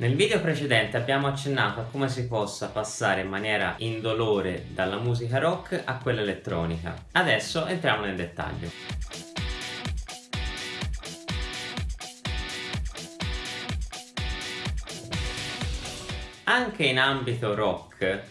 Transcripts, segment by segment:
Nel video precedente abbiamo accennato a come si possa passare in maniera indolore dalla musica rock a quella elettronica. Adesso entriamo nel dettaglio. Anche in ambito rock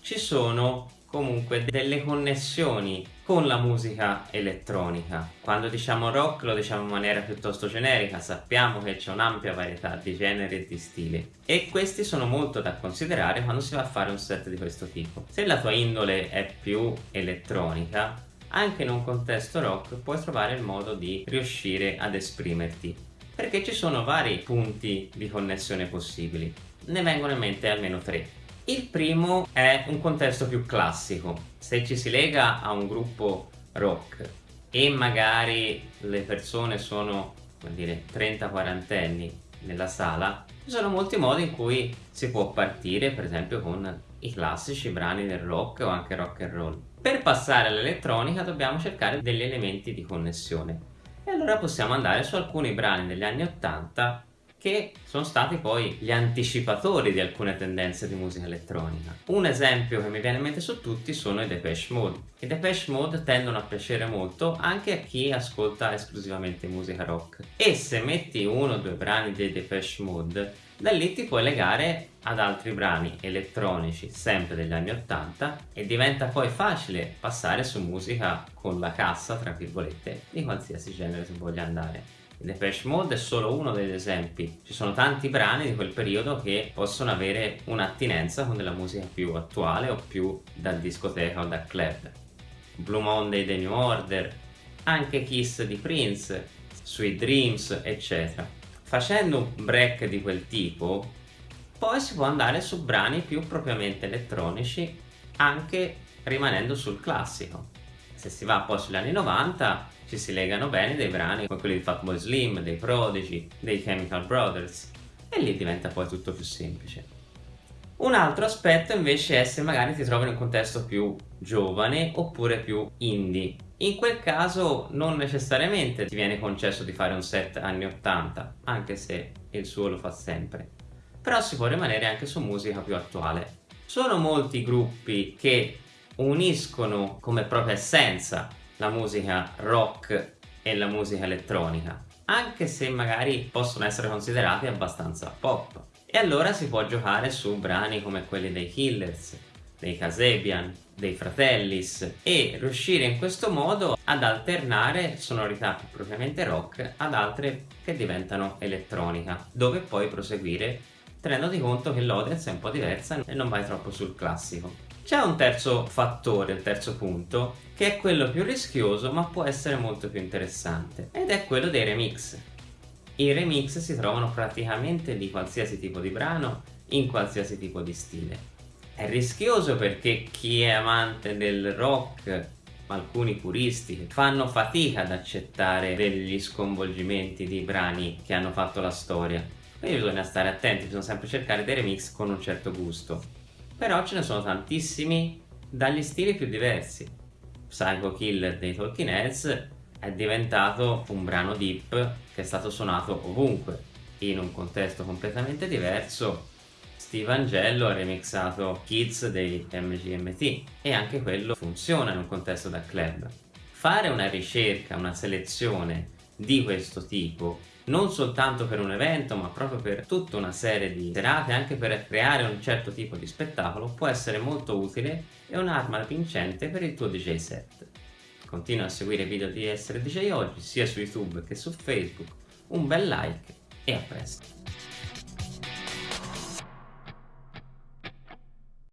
ci sono comunque delle connessioni con la musica elettronica. Quando diciamo rock lo diciamo in maniera piuttosto generica, sappiamo che c'è un'ampia varietà di generi e di stili e questi sono molto da considerare quando si va a fare un set di questo tipo. Se la tua indole è più elettronica, anche in un contesto rock puoi trovare il modo di riuscire ad esprimerti perché ci sono vari punti di connessione possibili. Ne vengono in mente almeno tre. Il primo è un contesto più classico. Se ci si lega a un gruppo rock e magari le persone sono, come dire, 30-40 anni nella sala, ci sono molti modi in cui si può partire, per esempio con i classici brani del rock o anche rock and roll. Per passare all'elettronica dobbiamo cercare degli elementi di connessione. E allora possiamo andare su alcuni brani degli anni 80 che sono stati poi gli anticipatori di alcune tendenze di musica elettronica. Un esempio che mi viene in mente su tutti sono i Depeche Mode. I Depeche Mode tendono a piacere molto anche a chi ascolta esclusivamente musica rock. E se metti uno o due brani dei Depeche Mode, da lì ti puoi legare ad altri brani elettronici sempre degli anni 80 e diventa poi facile passare su musica con la cassa, tra virgolette, di qualsiasi genere tu voglia andare. Depeche Mode è solo uno degli esempi, ci sono tanti brani di quel periodo che possono avere un'attinenza con della musica più attuale o più da discoteca o da club. Blue Monday dei New Order, anche Kiss di Prince, Sweet Dreams, eccetera. Facendo un break di quel tipo, poi si può andare su brani più propriamente elettronici, anche rimanendo sul classico. Se si va poi sugli anni 90 ci si legano bene dei brani come quelli di Fatboy Slim, dei Prodigy, dei Chemical Brothers e lì diventa poi tutto più semplice. Un altro aspetto invece è se magari ti trovi in un contesto più giovane oppure più indie. In quel caso non necessariamente ti viene concesso di fare un set anni 80, anche se il suo lo fa sempre. Però si può rimanere anche su musica più attuale. Sono molti gruppi che uniscono come propria essenza la musica rock e la musica elettronica, anche se magari possono essere considerati abbastanza pop. E allora si può giocare su brani come quelli dei Killers, dei Kasabian, dei Fratellis e riuscire in questo modo ad alternare sonorità propriamente rock ad altre che diventano elettronica, dove poi proseguire tenendoti conto che l'audience è un po' diversa e non vai troppo sul classico. C'è un terzo fattore, il terzo punto, che è quello più rischioso ma può essere molto più interessante ed è quello dei remix. I remix si trovano praticamente di qualsiasi tipo di brano, in qualsiasi tipo di stile. È rischioso perché chi è amante del rock, alcuni puristi, fanno fatica ad accettare degli sconvolgimenti di brani che hanno fatto la storia. Quindi bisogna stare attenti, bisogna sempre cercare dei remix con un certo gusto però ce ne sono tantissimi dagli stili più diversi. Psycho Killer dei Talking Heads è diventato un brano deep che è stato suonato ovunque. In un contesto completamente diverso, Steve Angello ha remixato Kids dei MGMT e anche quello funziona in un contesto da club. Fare una ricerca, una selezione di questo tipo non soltanto per un evento ma proprio per tutta una serie di serate anche per creare un certo tipo di spettacolo può essere molto utile e un'arma vincente per il tuo DJ set. Continua a seguire i video di Essere DJ Oggi sia su YouTube che su Facebook, un bel like e a presto!